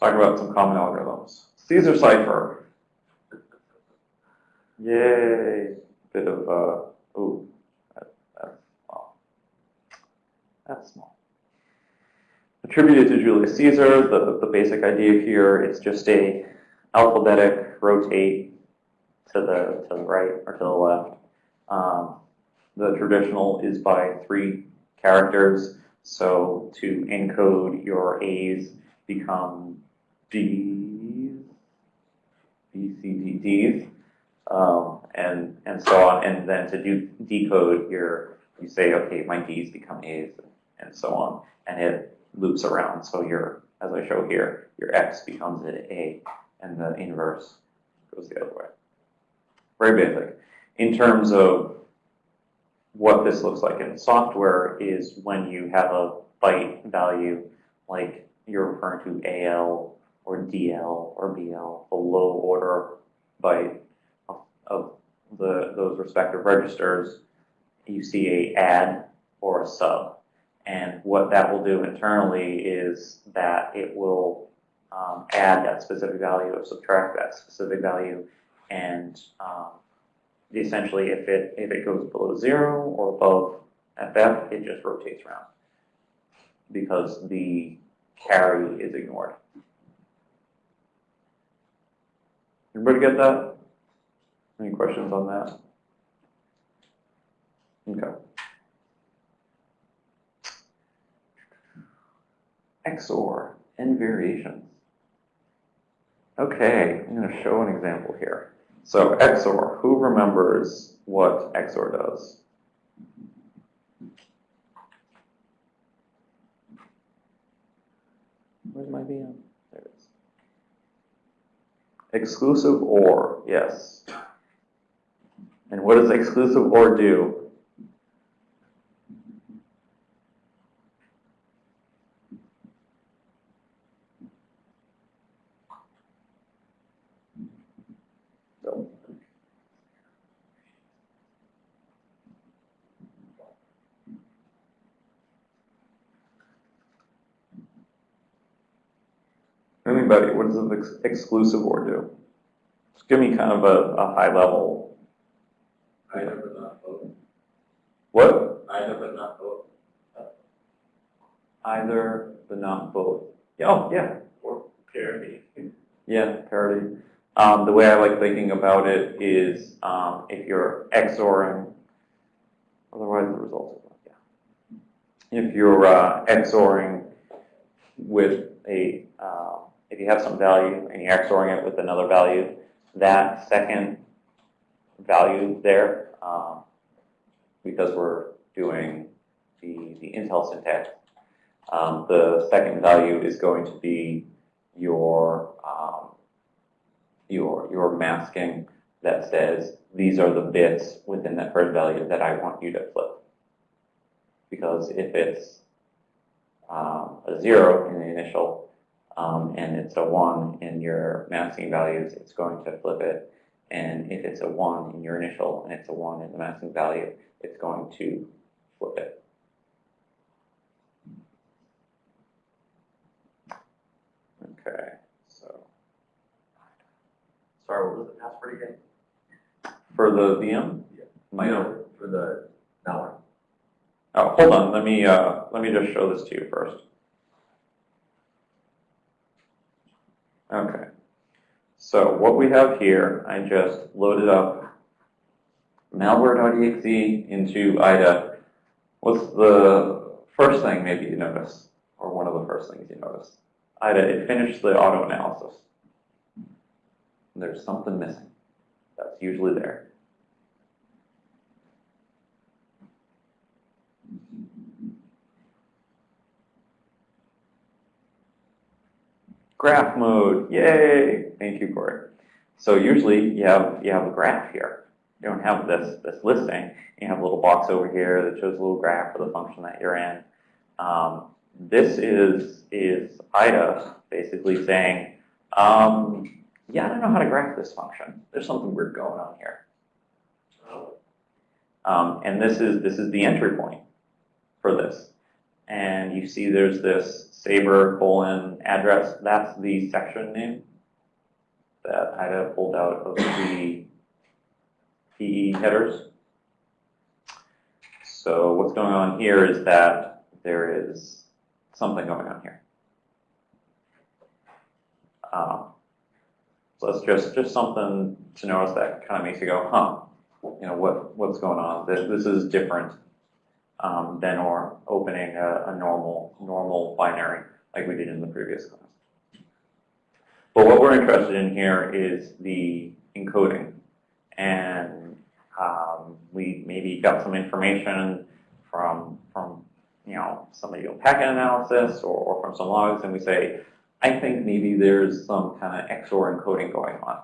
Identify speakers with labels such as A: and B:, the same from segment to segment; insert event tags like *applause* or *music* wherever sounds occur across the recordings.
A: talk about some common algorithms. Caesar cipher. Yay. Bit of, uh, ooh, that, that's small. That's small. Attributed to Julius Caesar, the, the basic idea here is just a alphabetic rotate to the, to the right or to the left. Um, the traditional is by three characters, so to encode your A's become D's, B, C, D, D's, um, and, and so on. And then to do decode your, you say, okay, my D's become A's, and so on. And it loops around. So your, as I show here, your X becomes an A, and the inverse goes the other way. Very basic. In terms of what this looks like in software is when you have a byte value, like you're referring to AL or DL or BL, the low order byte of, of the, those respective registers, you see a add or a sub. And what that will do internally is that it will um, add that specific value or subtract that specific value. And um, essentially, if it, if it goes below zero or above FF, it just rotates around because the carry is ignored. Everybody get that? Any questions on that? Okay. XOR and variations. Okay, I'm going to show an example here. So XOR, who remembers what XOR does? Where's my VM? Exclusive OR, yes. And what does exclusive OR do? Anybody, what does an ex exclusive OR do? Just give me kind of a, a high level.
B: Either but not both.
A: What?
B: Either but not both.
A: Either, but not both. Yeah, Oh, yeah.
B: Or parity.
A: Yeah, parity. Um, the way I like thinking about it is um, if you're XORing, otherwise the result is yeah. If you're uh, XORing with a, uh, if you have some value and you're XORing it with another value, that second value there, um, because we're doing the, the Intel syntax, um, the second value is going to be your um, your your masking that says these are the bits within that first value that I want you to flip. Because if it's um, a zero in the initial um, and it's a one in your masking values, it's going to flip it. And if it's a one in your initial and it's a one in the masking value, it's going to flip it. Okay, so
B: Sorry, what was the password again?
A: for the VM, my
B: No, for the dollar.
A: Oh, hold on. Let me uh, let me just show this to you first. Okay. So what we have here, I just loaded up malware.exe into IDA. What's the first thing maybe you notice, or one of the first things you notice? IDA, it finished the auto analysis. There's something missing. That's usually there. Graph mode, yay! Thank you, Corey. So usually you have you have a graph here. You don't have this this listing. You have a little box over here that shows a little graph for the function that you're in. Um, this is is IDA basically saying, um, yeah, I don't know how to graph this function. There's something weird going on here. Um, and this is this is the entry point for this. And you see there's this Sabre colon address, that's the section name that IDA pulled out of the PE headers. So what's going on here is that there is something going on here. Um, so that's just, just something to notice that kind of makes you go, huh, you know, what, what's going on? This, this is different um, than or opening a, a normal, normal binary like we did in the previous class. But what we're interested in here is the encoding. And um, we maybe got some information from, from you know, somebody doing packet analysis or, or from some logs, and we say, I think maybe there's some kind of XOR encoding going on.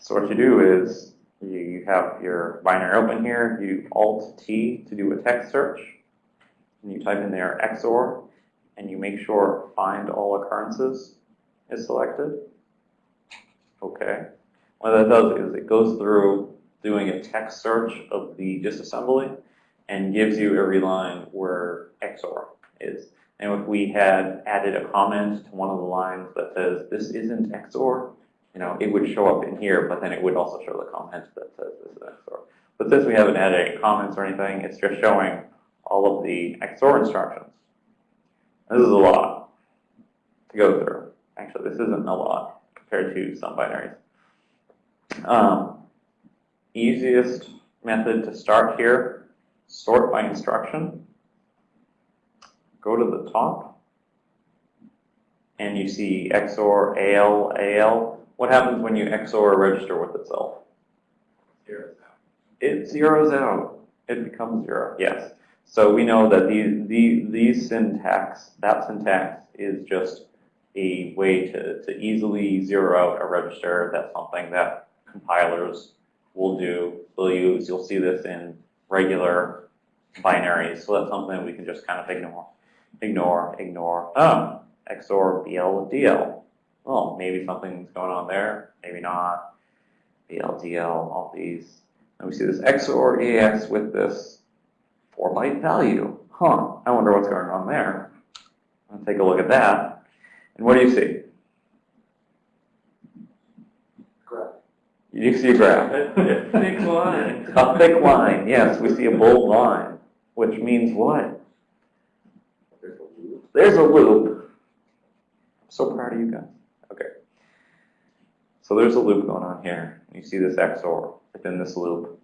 A: So what you do is you have your binary open here, you Alt T to do a text search, and you type in there XOR, and you make sure find all occurrences is selected. Okay. What that does is it goes through doing a text search of the disassembly and gives you every line where XOR is. And if we had added a comment to one of the lines that says, this isn't XOR, you know, it would show up in here, but then it would also show the comment that says this is XOR. But since we haven't added any comments or anything, it's just showing all of the XOR instructions. This is a lot to go through. Actually, this isn't a lot compared to some binaries. Um, easiest method to start here, sort by instruction. Go to the top, and you see XOR, AL, AL. What happens when you XOR a register with itself? It zeroes out. It becomes zero, yes. So we know that these, these, these syntax, that syntax is just a way to, to easily zero out a register. That's something that compilers will do. They'll use, you'll see this in regular binaries. So that's something we can just kind of ignore. Ignore, ignore. Um, oh, XOR BL DL. Well, maybe something's going on there, maybe not. BL DL, all these. And we see this XOR AX with this 4 byte value. Huh, I wonder what's going on there. I'll take a look at that. And what do you see?
B: Correct.
A: You see a graph. *laughs*
B: Thick line.
A: A thick line, yes, we see a bold line, which means what?
B: There's a loop.
A: There's a loop. I'm so proud of you guys. So there's a loop going on here. You see this XOR within this loop.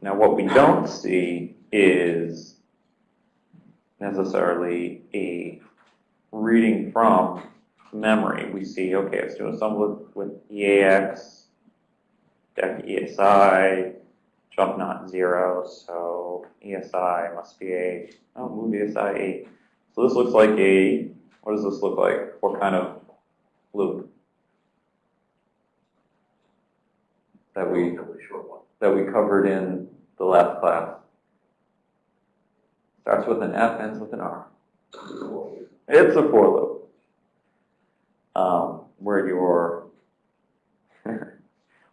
A: Now what we don't see is necessarily a reading from memory. We see, okay, it's doing some with, with EAX, dec ESI, jump not zero, so ESI must be a, oh, move ESI eight. So this looks like a, what does this look like? What kind of loop? That we,
B: Relatively short one.
A: that we covered in the last class. Starts with an F, ends with an R. It's a for loop. Um, where your, *laughs*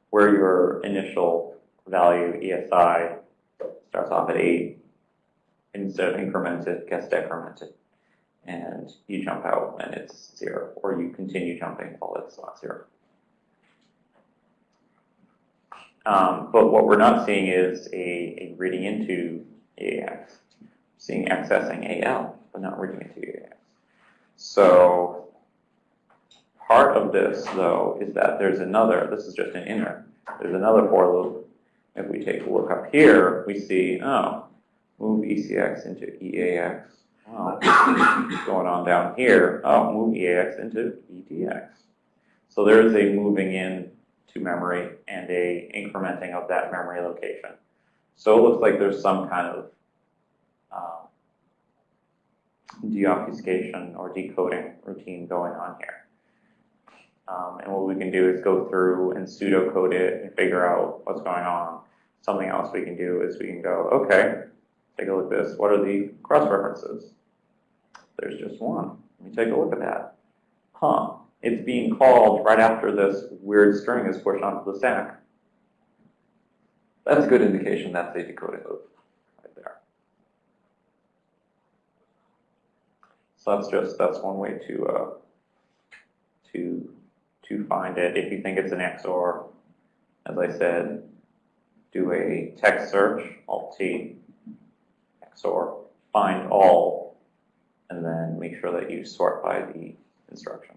A: where your initial value ESI starts off at eight, instead of incremented, gets decremented. And you jump out when it's zero, or you continue jumping while it's not zero. Um, but what we're not seeing is a, a reading into AX. Seeing accessing AL, but not reading into AX. So part of this, though, is that there's another, this is just an inner, there's another for loop. If we take a look up here, we see, oh, move ECX into EAX. Oh, going on down here, oh, move EAX into EDX. So there is a moving in to memory and a incrementing of that memory location. So it looks like there's some kind of um, deobfuscation or decoding routine going on here. Um, and what we can do is go through and pseudocode it and figure out what's going on. Something else we can do is we can go, okay, Take a look at this. What are the cross-references? There's just one. Let me take a look at that. Huh. It's being called right after this weird string is pushed onto the stack. That's a good indication that's a decoding loop right there. So that's just that's one way to uh, to to find it. If you think it's an XOR, as I said, do a text search, Alt T, XOR, find all, and then make sure that you sort by the instruction.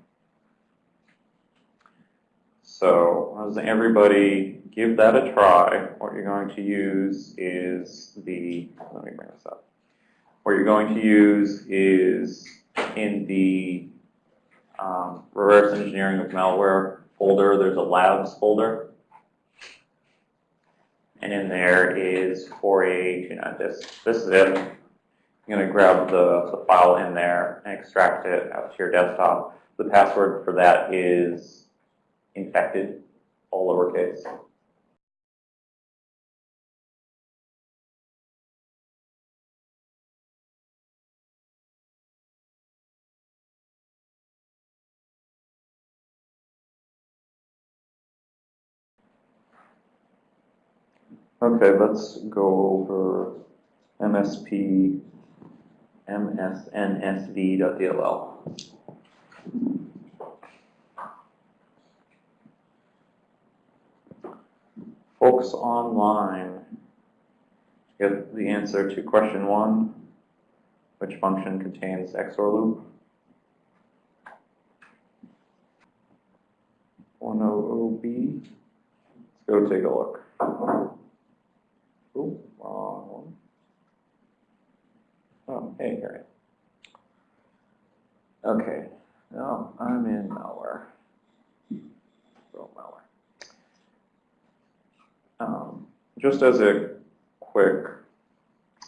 A: So, as everybody give that a try, what you're going to use is the, let me bring this up. What you're going to use is in the um, reverse engineering of malware folder, there's a labs folder. And in there is 4A, you know, this, this is it. You're gonna grab the, the file in there and extract it out to your desktop. The password for that is infected, all lowercase. Okay, let's go over MSP msnsv.dll. Folks online get the answer to question one, which function contains XOR loop? 100B. Let's go take a look. Ooh, wrong one. Oh, hey, here. Okay, now I'm in malware. Oh, malware. Um, just as a quick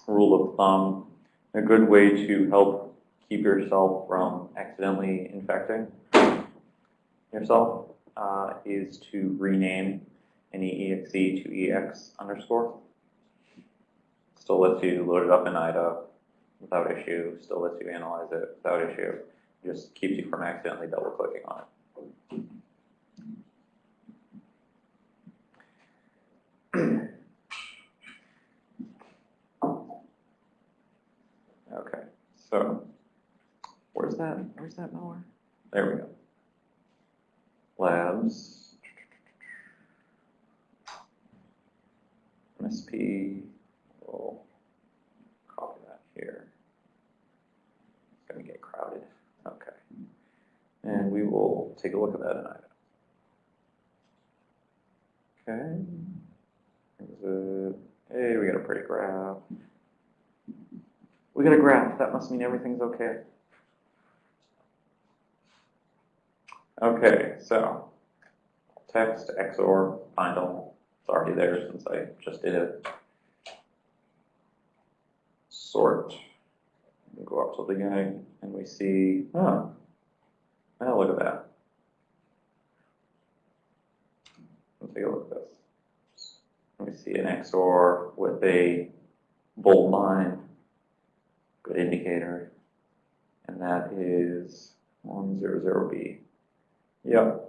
A: rule of thumb, a good way to help keep yourself from accidentally infecting yourself uh, is to rename any exe to ex underscore. Still lets you load it up in IDA without issue, still lets you analyze it without issue. Just keeps you from accidentally double clicking on it. *clears throat* Okay, so where's that, where's that malware? There we go. Labs. MSP, we'll copy that here. It's gonna get crowded, okay. And we will take a look at that in IDA. Okay. Hey, we got a pretty graph. We got a graph, that must mean everything's okay. Okay, so text XOR find all. It's already there since I just did it. Sort. We go up to the guy and we see, oh, oh, look at that. Let's take a look at this. We see an XOR with a bold line, good indicator, and that is 100B. Yep.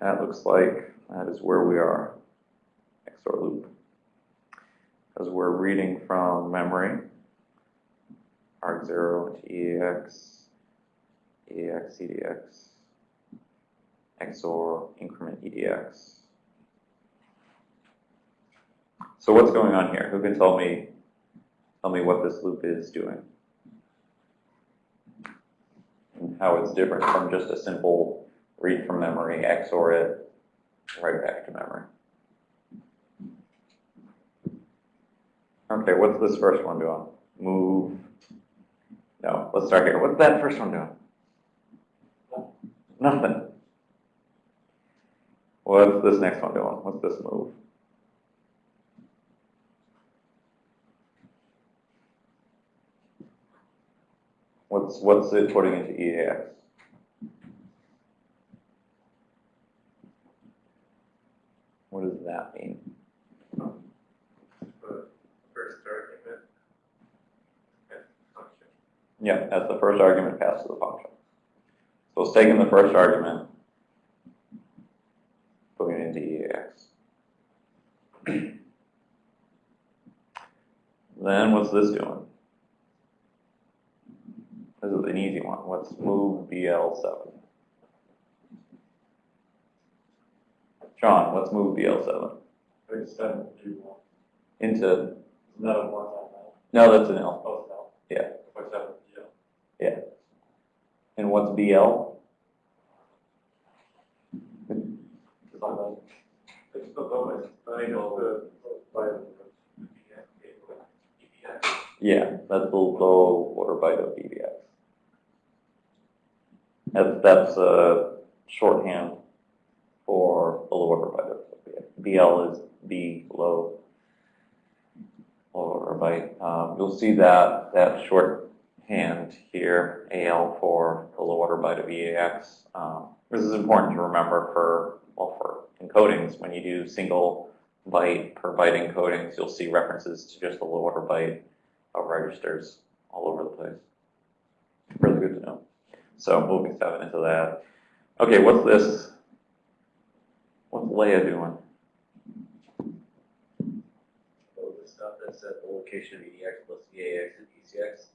A: That looks like that is where we are, XOR loop. Because we're reading from memory, arg0 to EAX, EAX, EDX, XOR, increment EDX. So what's going on here? Who can tell me, tell me what this loop is doing? and how it's different from just a simple read from memory, XOR it, right back to memory. Okay, what's this first one doing? Move. No, let's start here. What's that first one doing? Nothing. What's this next one doing? What's this move? What's, what's it putting into EAX? What does that mean? Yeah, that's the first argument passed to the function. So it's taking the first argument, putting it into EAX. Then what's this doing? This is an easy one. Let's move BL7. John, let's move BL7
B: Page seven, two, one.
A: into,
B: Not a one on
A: no, that's an L.
B: Oh, no.
A: Yeah.
B: Seven, yeah.
A: And what's BL?
B: It's on the, it's the lowest, I know the, by the. EBX.
A: Yeah, that's the low order byte of EBX. That's, that's a shorthand for the byte. BL is B low, order byte. Um, you'll see that, that shorthand here, AL for the byte of EAX. Um, this is important to remember for, well, for encodings, when you do single byte per byte encodings, you'll see references to just the low order byte of registers all over the place. Really good to know. So moving seven into that. Okay, what's this? What's LEA doing?
C: So the stuff that at the location of EDX plus EAX and ECX.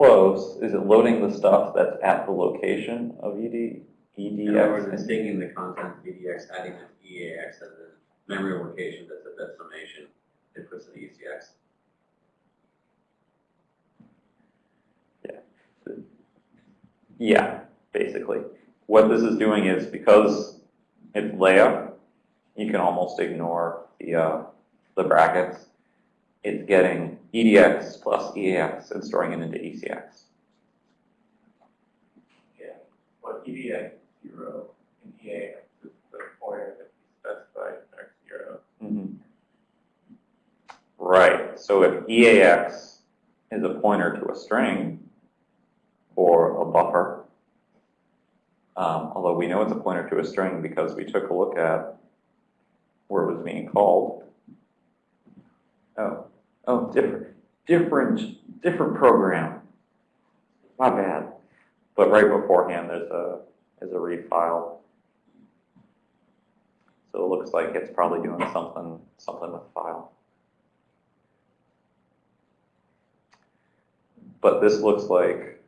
A: Close. Is it loading the stuff that's at the location of ED,
C: In other words, it's taking the content of EDX, adding to EAX, and the memory location that's at that summation, it puts E ECX.
A: Yeah, Yeah, basically. What this is doing is because it's LEA, you can almost ignore the, uh, the brackets. It's getting EDX plus EAX and storing it into ECX.
B: Yeah, but EDX zero and EAX is the pointer that we specified in our zero.
A: Mhm. Right, so if EAX is a pointer to a string or a buffer, um, although we know it's a pointer to a string because we took a look at where it was being called. Oh, oh, different, different, different program. My bad. But right beforehand, there's a, there's a read file. So it looks like it's probably doing something, something with file. But this looks like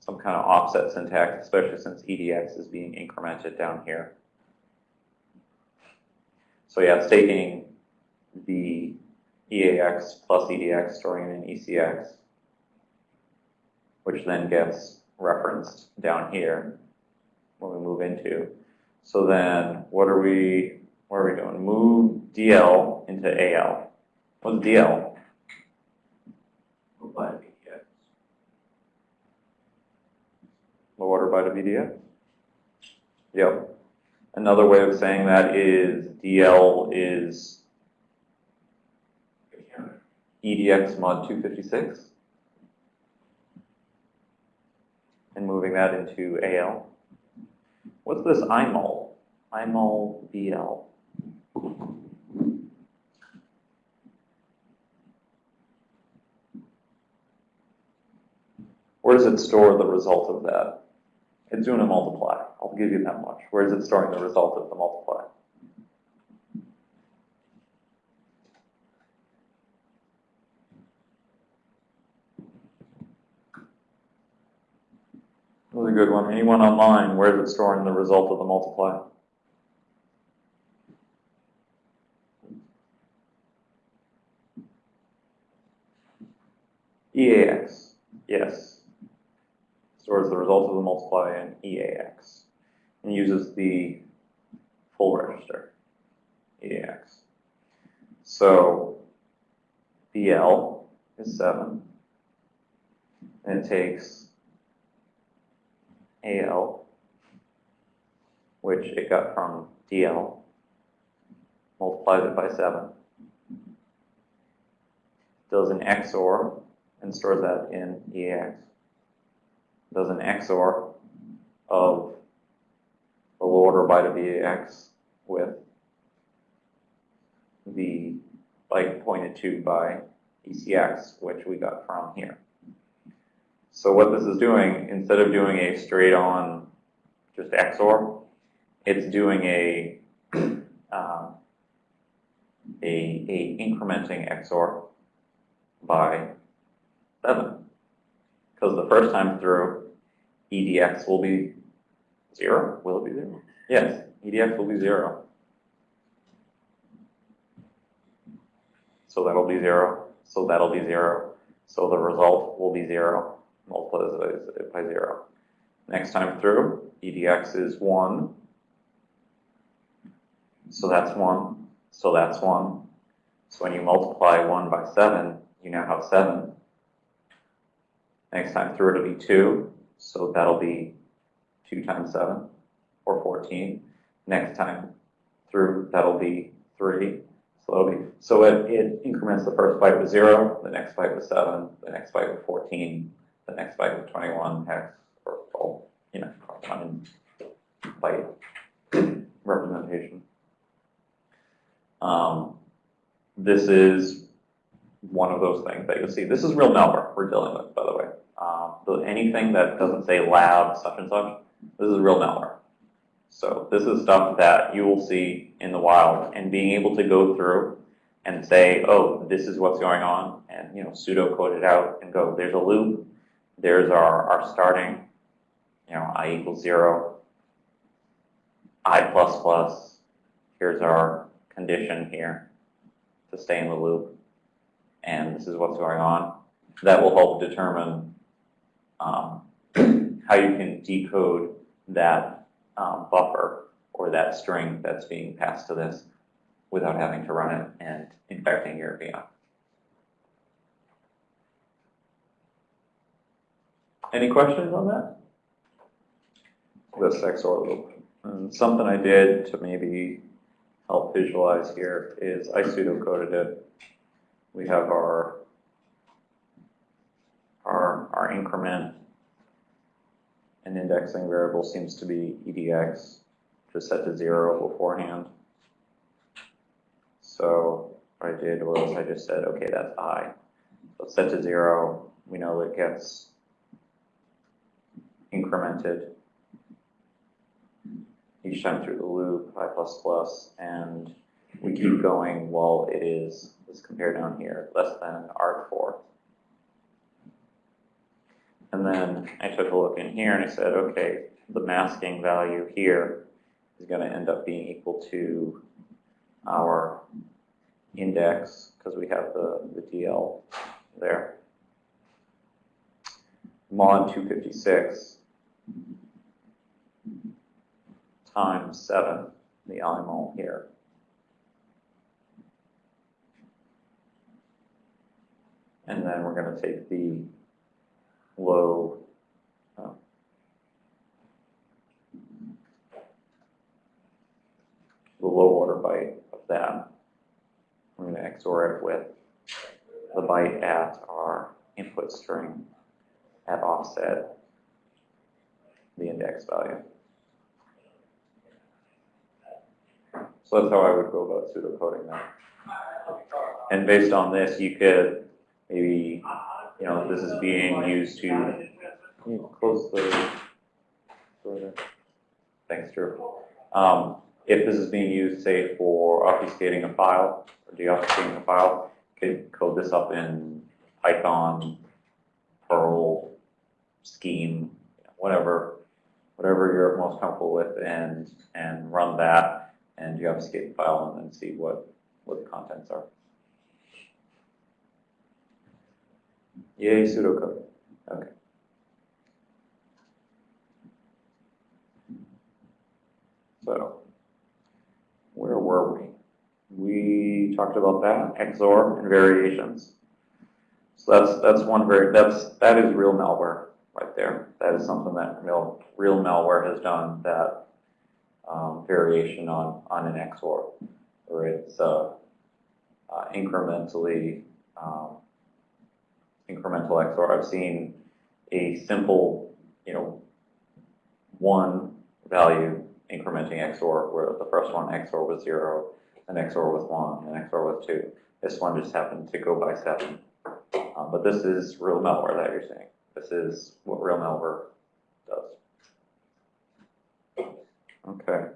A: some kind of offset syntax, especially since EDX is being incremented down here. So yeah, it's taking the EAX plus EDX, storing in ECX, which then gets referenced down here when we move into. So then, what are we, what are we doing? Move DL into AL. What's DL?
B: Apply EDX.
A: Low order byte of EDX? Yep. Another way of saying that is DL is. EDX mod 256. And moving that into AL. What's this IMUL? IMUL BL. Where does it store the result of that? It's doing a multiply. I'll give you that much. Where is it storing the result of the multiply? That was a good one. Anyone online, where is it storing the result of the multiply? EAX, yes. Stores the result of the multiply in EAX and uses the full register, EAX. So BL is 7, and it takes AL, which it got from DL, multiplies it by 7, does an XOR and stores that in EAX, does an XOR of the low order byte of EAX with the byte pointed to by ECX, which we got from here. So what this is doing, instead of doing a straight on just XOR, it's doing a, *clears throat* um, a, a incrementing XOR by seven. Because the first time through, EDX will be zero. Will it be zero? Yes, EDX will be zero. So that'll be zero, so that'll be zero. So the result will be zero, multiplies by zero. Next time through, EDX is one. So that's one, so that's one. So when you multiply one by seven, you now have seven. Next time through, it'll be two, so that'll be two times seven, or fourteen. Next time through, that'll be three, so that'll be, so it, it increments the first byte with zero, the next byte with seven, the next byte with fourteen, the next byte with twenty-one hex, or, or, you know, one byte representation. Um, this is one of those things that you'll see. This is real malware we're dealing with, by the way. Um, anything that doesn't say lab such and such, this is real malware. So this is stuff that you will see in the wild, and being able to go through and say, oh, this is what's going on, and you know, pseudo-code it out and go, there's a loop, there's our, our starting, you know, i equals zero, i plus plus, here's our condition here to stay in the loop, and this is what's going on. That will help determine um, *clears throat* how you can decode that um, buffer or that string that's being passed to this without having to run it and infecting your VM. Any questions on that? This XOR loop. And something I did to maybe help visualize here is I pseudocoded it. We have our our, our increment and indexing variable seems to be EDX, just set to zero beforehand. So what I did was I just said, okay, that's I. So set to zero, we know it gets incremented. Each time through the loop, i plus plus, and we keep mm-hmm. going while it is, let's compare down here, less than arg4. And then I took a look in here and I said, okay, the masking value here is going to end up being equal to our index, because we have the, the DL there, mod 256 times 7, the IMUL here. And then we're going to take the low uh, the low order byte of that. We're going to XOR it with the byte at our input string at offset, the index value. So that's how I would go about pseudocoding that. And based on this, you could maybe, you know, this is being used to, close the door there? Thanks, Drew. Um, if this is being used, say, for obfuscating a file, or deobfuscating a file, you could code this up in Python, Perl, Scheme, whatever, whatever you're most comfortable with, and, and run that and you have obfuscate the file and then see what, what the contents are. Yay, pseudocode. Okay. So, where were we? We talked about that, XOR and variations. So that's, that's one very, that's, that is real malware right there. That is something that real, real malware has done that um, variation on, on an XOR, where it's uh, uh, incrementally um, incremental XOR. I've seen a simple, you know, one value incrementing XOR, where the first one XOR was zero, an XOR was one, and XOR was two. This one just happened to go by seven. Um, but this is real malware that you're seeing. This is what real malware does. Okay.